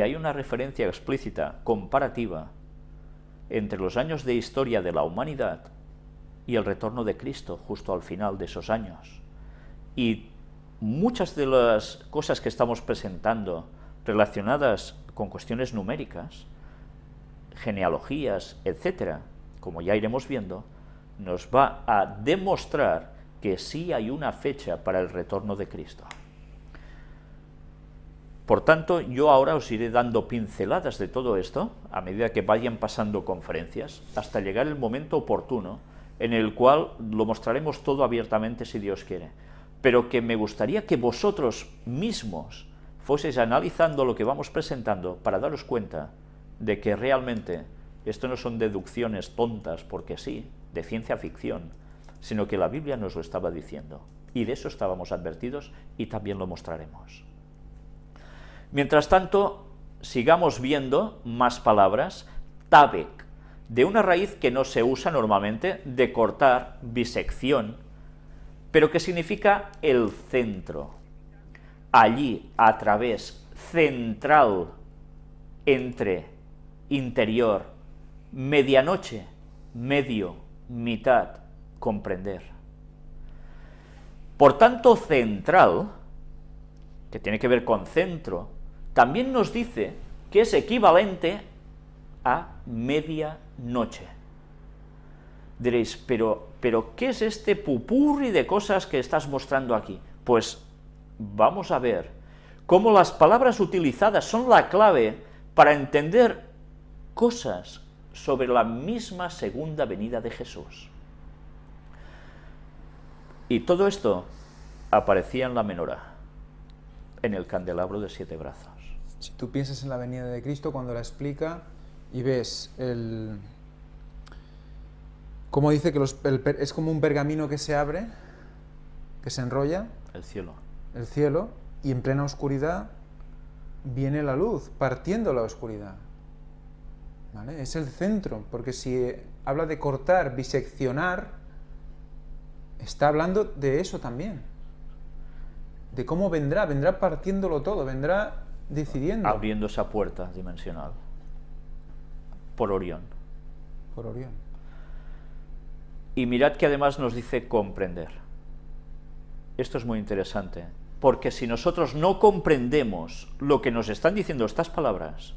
hay una referencia explícita, comparativa, entre los años de historia de la humanidad y el retorno de Cristo justo al final de esos años. Y muchas de las cosas que estamos presentando relacionadas con cuestiones numéricas, genealogías, etcétera, como ya iremos viendo, nos va a demostrar que sí hay una fecha para el retorno de Cristo. Por tanto, yo ahora os iré dando pinceladas de todo esto, a medida que vayan pasando conferencias, hasta llegar el momento oportuno, en el cual lo mostraremos todo abiertamente si Dios quiere. Pero que me gustaría que vosotros mismos fueseis analizando lo que vamos presentando para daros cuenta de que realmente esto no son deducciones tontas porque sí, de ciencia ficción, sino que la Biblia nos lo estaba diciendo. Y de eso estábamos advertidos y también lo mostraremos. Mientras tanto, sigamos viendo más palabras. Tabek, de una raíz que no se usa normalmente, de cortar, bisección, pero que significa el centro. Allí, a través, central, entre, interior, medianoche, medio, mitad, comprender. Por tanto, central, que tiene que ver con centro, también nos dice que es equivalente a medianoche. Diréis, pero, pero ¿qué es este pupurri de cosas que estás mostrando aquí? Pues vamos a ver cómo las palabras utilizadas son la clave para entender cosas sobre la misma segunda venida de Jesús. Y todo esto aparecía en la menora, en el candelabro de siete brazos. Si tú piensas en la venida de Cristo cuando la explica y ves el... Como dice que es como un pergamino que se abre, que se enrolla. El cielo. El cielo, y en plena oscuridad viene la luz, partiendo la oscuridad. ¿Vale? Es el centro, porque si habla de cortar, biseccionar, está hablando de eso también. De cómo vendrá, vendrá partiéndolo todo, vendrá decidiendo. Abriendo esa puerta dimensional. Por Orión. Por Orión. Y mirad que además nos dice comprender. Esto es muy interesante, porque si nosotros no comprendemos lo que nos están diciendo estas palabras,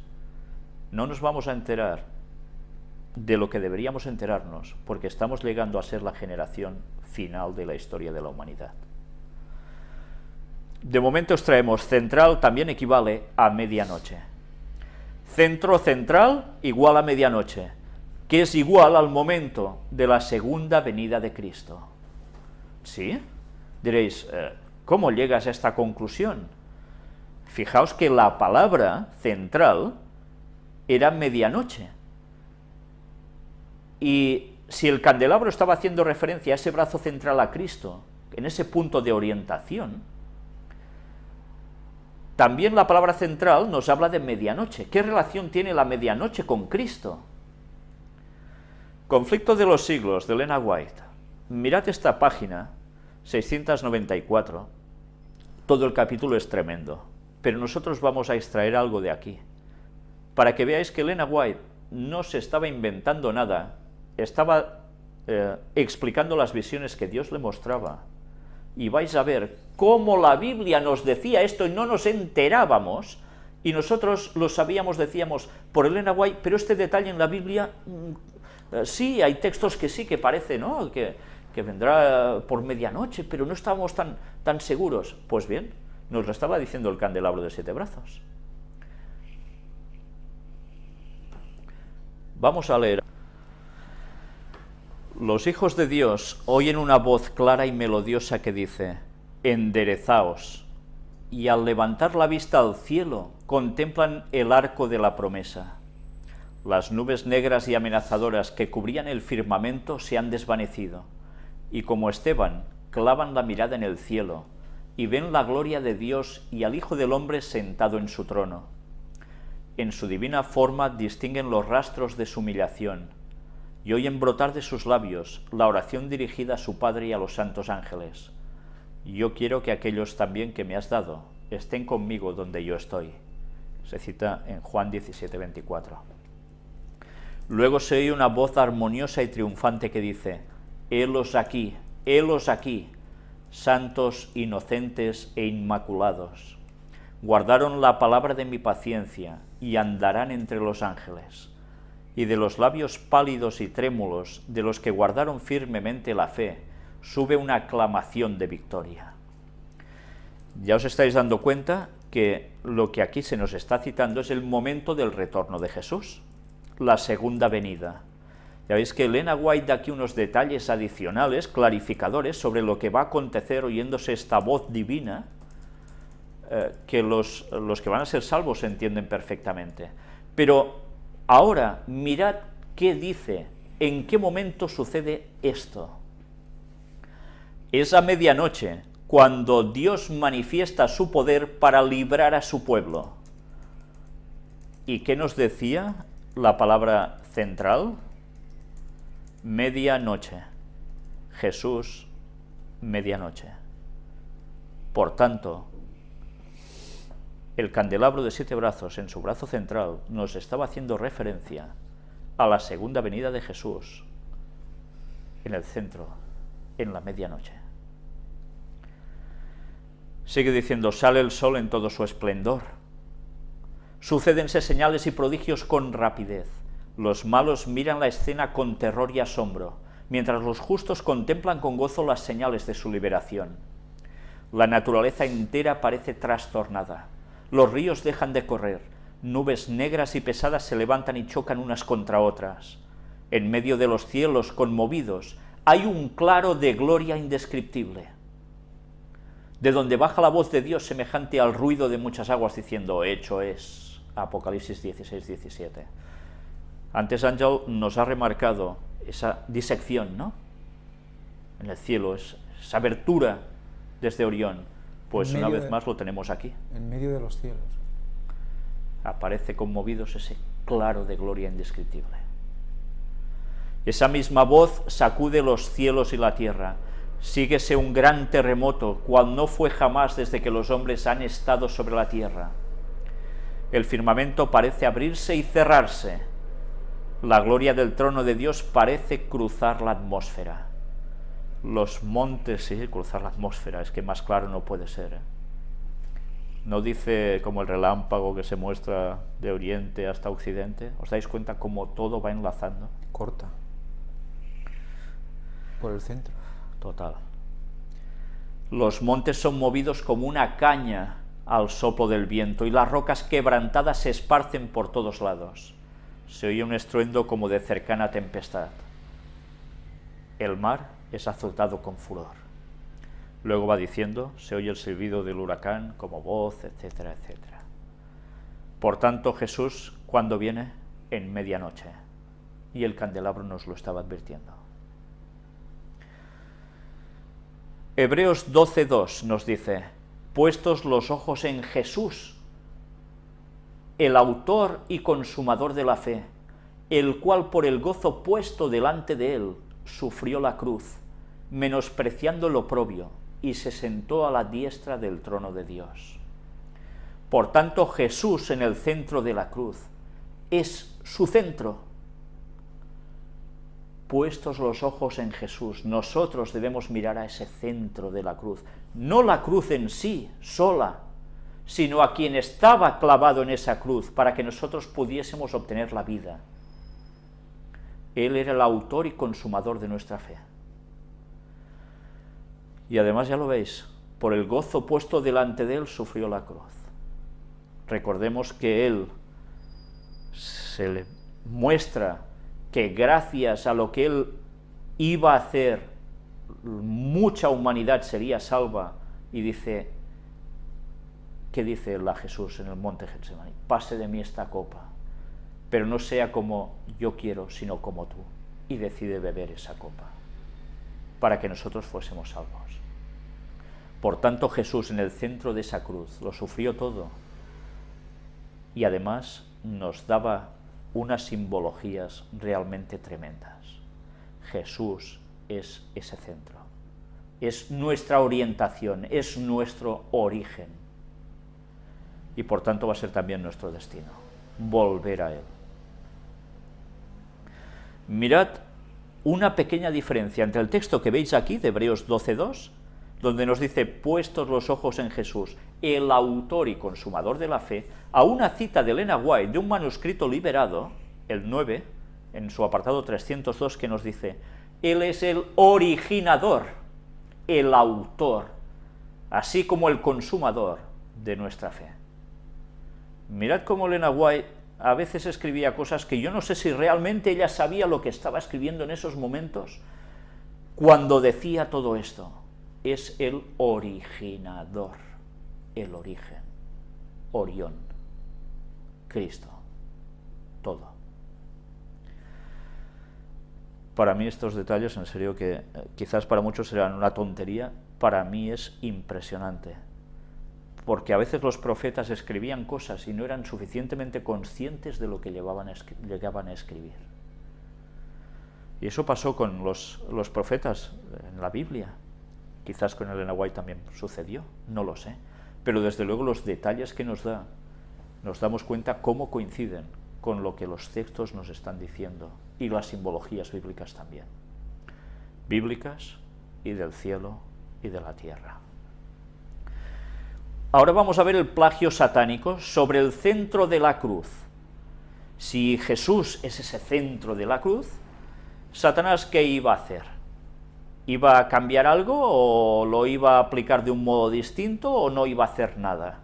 no nos vamos a enterar de lo que deberíamos enterarnos, porque estamos llegando a ser la generación final de la historia de la humanidad. De momento extraemos central también equivale a medianoche. Centro central igual a medianoche, que es igual al momento de la segunda venida de Cristo. ¿Sí? Diréis, eh, ¿cómo llegas a esta conclusión? Fijaos que la palabra central era medianoche. Y si el candelabro estaba haciendo referencia a ese brazo central a Cristo, en ese punto de orientación, también la palabra central nos habla de medianoche. ¿Qué relación tiene la medianoche con Cristo? Conflicto de los siglos, de Elena White. Mirad esta página, 694. Todo el capítulo es tremendo, pero nosotros vamos a extraer algo de aquí, para que veáis que Elena White no se estaba inventando nada, estaba eh, explicando las visiones que Dios le mostraba, y vais a ver cómo la Biblia nos decía esto y no nos enterábamos, y nosotros lo sabíamos, decíamos, por Elena White, pero este detalle en la Biblia, mm, eh, sí, hay textos que sí, que parece, ¿no?, que, que vendrá por medianoche, pero no estábamos tan, tan seguros. Pues bien, nos lo estaba diciendo el candelabro de siete brazos. Vamos a leer. Los hijos de Dios oyen una voz clara y melodiosa que dice, enderezaos, y al levantar la vista al cielo, contemplan el arco de la promesa. Las nubes negras y amenazadoras que cubrían el firmamento se han desvanecido, y como Esteban, clavan la mirada en el cielo, y ven la gloria de Dios y al Hijo del Hombre sentado en su trono. En su divina forma distinguen los rastros de su humillación, y oyen brotar de sus labios la oración dirigida a su Padre y a los santos ángeles. Yo quiero que aquellos también que me has dado estén conmigo donde yo estoy, Se cita en Juan 17, 24. Luego se oye una voz armoniosa y triunfante que dice, helos aquí, helos aquí, santos, inocentes e inmaculados. Guardaron la palabra de mi paciencia y andarán entre los ángeles. Y de los labios pálidos y trémulos de los que guardaron firmemente la fe, sube una aclamación de victoria. Ya os estáis dando cuenta que lo que aquí se nos está citando es el momento del retorno de Jesús, la segunda venida. Ya veis que Elena White da aquí unos detalles adicionales, clarificadores, sobre lo que va a acontecer oyéndose esta voz divina, eh, que los, los que van a ser salvos entienden perfectamente. Pero ahora mirad qué dice, en qué momento sucede esto. Es a medianoche, cuando Dios manifiesta su poder para librar a su pueblo. ¿Y qué nos decía la palabra central? Medianoche. Jesús, medianoche. Por tanto, el candelabro de siete brazos en su brazo central nos estaba haciendo referencia a la segunda venida de Jesús en el centro, en la medianoche. Sigue diciendo, sale el sol en todo su esplendor. Sucédense señales y prodigios con rapidez. Los malos miran la escena con terror y asombro, mientras los justos contemplan con gozo las señales de su liberación. La naturaleza entera parece trastornada. Los ríos dejan de correr, nubes negras y pesadas se levantan y chocan unas contra otras. En medio de los cielos conmovidos hay un claro de gloria indescriptible de donde baja la voz de Dios semejante al ruido de muchas aguas, diciendo, hecho es. Apocalipsis 16, 17. Antes Ángel nos ha remarcado esa disección, ¿no? En el cielo, esa abertura desde Orión. Pues una vez más lo tenemos aquí. En medio de los cielos. Aparece conmovidos ese claro de gloria indescriptible. Esa misma voz sacude los cielos y la tierra, síguese un gran terremoto, cual no fue jamás desde que los hombres han estado sobre la tierra. El firmamento parece abrirse y cerrarse. La gloria del trono de Dios parece cruzar la atmósfera. Los montes, sí, cruzar la atmósfera, es que más claro no puede ser. ¿eh? No dice como el relámpago que se muestra de oriente hasta occidente. ¿Os dais cuenta cómo todo va enlazando? Corta. Por el centro total. Los montes son movidos como una caña al soplo del viento y las rocas quebrantadas se esparcen por todos lados. Se oye un estruendo como de cercana tempestad. El mar es azotado con furor. Luego va diciendo, se oye el silbido del huracán como voz, etcétera, etcétera. Por tanto, Jesús, cuando viene? En medianoche. Y el candelabro nos lo estaba advirtiendo. Hebreos 12.2 nos dice, puestos los ojos en Jesús, el autor y consumador de la fe, el cual por el gozo puesto delante de él sufrió la cruz, menospreciando lo propio, y se sentó a la diestra del trono de Dios. Por tanto, Jesús en el centro de la cruz es su centro, puestos los ojos en Jesús, nosotros debemos mirar a ese centro de la cruz, no la cruz en sí, sola, sino a quien estaba clavado en esa cruz para que nosotros pudiésemos obtener la vida. Él era el autor y consumador de nuestra fe. Y además ya lo veis, por el gozo puesto delante de él sufrió la cruz. Recordemos que él se le muestra que gracias a lo que él iba a hacer, mucha humanidad sería salva, y dice, ¿qué dice la Jesús en el monte Getsemaní? Pase de mí esta copa, pero no sea como yo quiero, sino como tú, y decide beber esa copa, para que nosotros fuésemos salvos. Por tanto, Jesús en el centro de esa cruz lo sufrió todo, y además nos daba unas simbologías realmente tremendas. Jesús es ese centro, es nuestra orientación, es nuestro origen. y por tanto va a ser también nuestro destino, volver a Él. Mirad una pequeña diferencia entre el texto que veis aquí, de Hebreos 12.2, donde nos dice, puestos los ojos en Jesús, el autor y consumador de la fe, a una cita de Elena White de un manuscrito liberado, el 9, en su apartado 302, que nos dice, Él es el originador, el autor, así como el consumador de nuestra fe. Mirad cómo Elena White a veces escribía cosas que yo no sé si realmente ella sabía lo que estaba escribiendo en esos momentos, cuando decía todo esto. Es el originador, el origen, Orión, Cristo, todo. Para mí estos detalles, en serio que eh, quizás para muchos serán una tontería, para mí es impresionante porque a veces los profetas escribían cosas y no eran suficientemente conscientes de lo que llevaban llegaban a escribir. Y eso pasó con los, profetas en la Biblia. Quizás con Elena White también sucedió, no lo sé. Pero desde luego los detalles que nos da, nos damos cuenta cómo coinciden con lo que los textos nos están diciendo y las simbologías bíblicas también. Bíblicas y del cielo y de la tierra. Ahora vamos a ver el plagio satánico sobre el centro de la cruz. Si Jesús es ese centro de la cruz, Satanás, ¿qué iba a hacer? ¿Iba a cambiar algo o lo iba a aplicar de un modo distinto o no iba a hacer nada?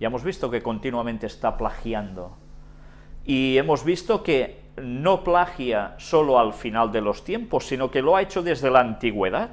Ya hemos visto que continuamente está plagiando. Y hemos visto que no plagia solo al final de los tiempos, sino que lo ha hecho desde la antigüedad